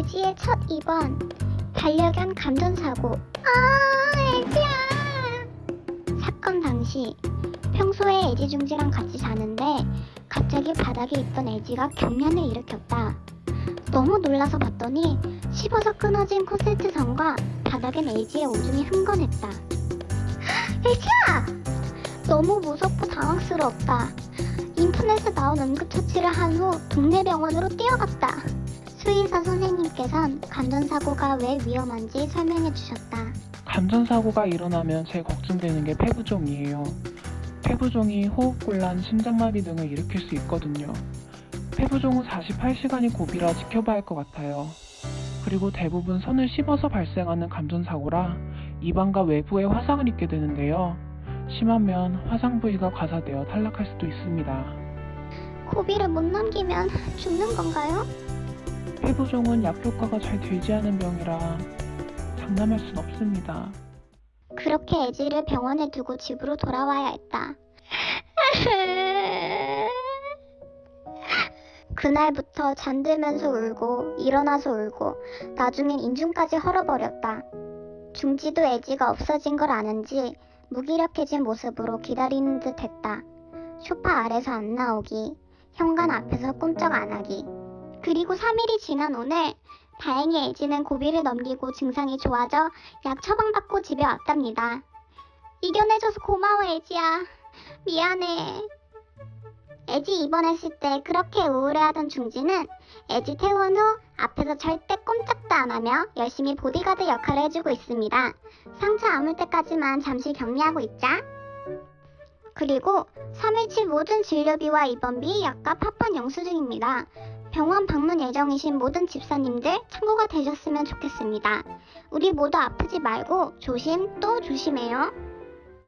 애지의 첫 입원. 반려견 감전사고. 아 애지야! 사건 당시 평소에 애지중지랑 같이 자는데 갑자기 바닥에 있던 애지가 경련을 일으켰다. 너무 놀라서 봤더니 씹어서 끊어진 코세트 선과 바닥엔 애지의 오줌이 흥건했다. 애지야! 너무 무섭고 당황스러웠다. 인터넷에 나온 응급처치를 한 후 동네 병원으로 뛰어갔다 수의사 선생님께선 감전사고가 왜 위험한지 설명해 주셨다. 감전사고가 일어나면 제일 걱정되는 게 폐부종이에요. 폐부종이 호흡곤란, 심장마비 등을 일으킬 수 있거든요. 폐부종 후 48시간이 고비라 지켜봐야 할 것 같아요. 그리고 대부분 선을 씹어서 발생하는 감전사고라 입안과 외부에 화상을 입게 되는데요. 심하면 화상 부위가 가사되어 탈락할 수도 있습니다. 고비를 못 넘기면 죽는 건가요? 폐부종은 약 효과가 잘 되지 않은 병이라 장담할 순 없습니다. 그렇게 애지를 병원에 두고 집으로 돌아와야 했다. 그날부터 잠들면서 울고 일어나서 울고 나중엔 인중까지 헐어버렸다. 중지도 애지가 없어진 걸 아는지 무기력해진 모습으로 기다리는 듯 했다. 소파 아래서 안 나오기, 현관 앞에서 꼼짝 안 하기. 그리고 3일이 지난 오늘 다행히 애지는 고비를 넘기고 증상이 좋아져 약 처방받고 집에 왔답니다. 이겨내줘서 고마워 애지야. 미안해. 애지 입원했을 때 그렇게 우울해하던 중지는 애지 퇴원 후 앞에서 절대 꼼짝도 안 하며 열심히 보디가드 역할을 해주고 있습니다. 상처 아물 때까지만 잠시 격리하고 있자. 그리고 3일치 모든 진료비와 입원비 약값 합판 영수증입니다. 병원 방문 예정이신 모든 집사님들 참고가 되셨으면 좋겠습니다. 우리 모두 아프지 말고 조심 또 조심해요.